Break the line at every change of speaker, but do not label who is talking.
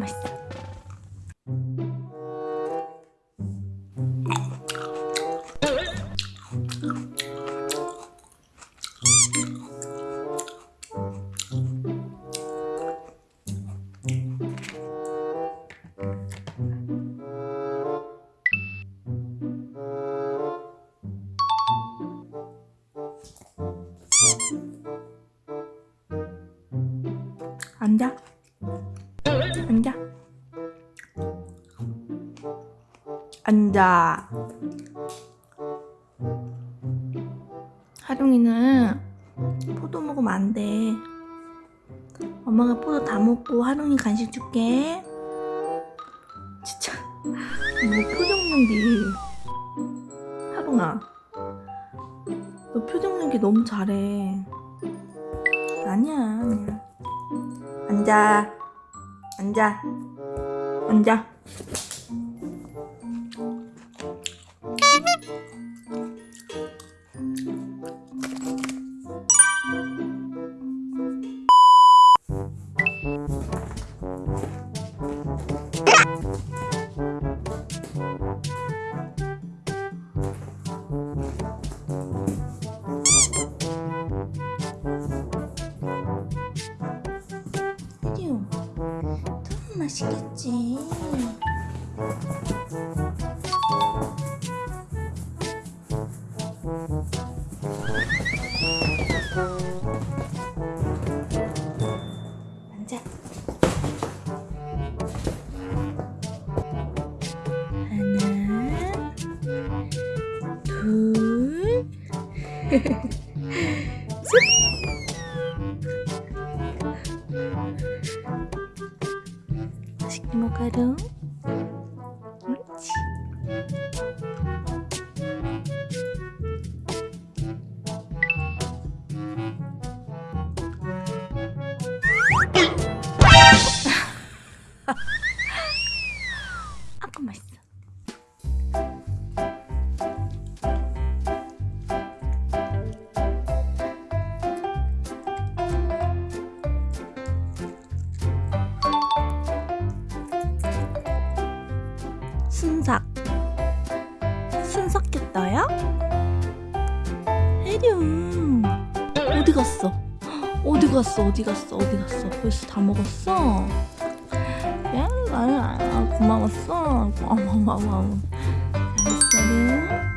맛있어. 앉아. 앉아. 앉아. 하룡이는 포도 먹으면 안 돼. 엄마가 포도 다 먹고 하룡이 간식 줄게. 진짜 뭐 표정 연기. 하룡아, 너 표정 연기 너무 잘해. 아니야, 아니야. 앉아. 앉아. 앉아. 맛있겠지. 앉아. 하나, 둘, 맛있게 먹어 순삭 순삭 꼈다야? 혜룡 어디 갔어? 어디 갔어? 어디 갔어? 어디 갔어? 벌써 다 먹었어? 야, 아, 고마웠어. 고마워, 고마워. 잘했어.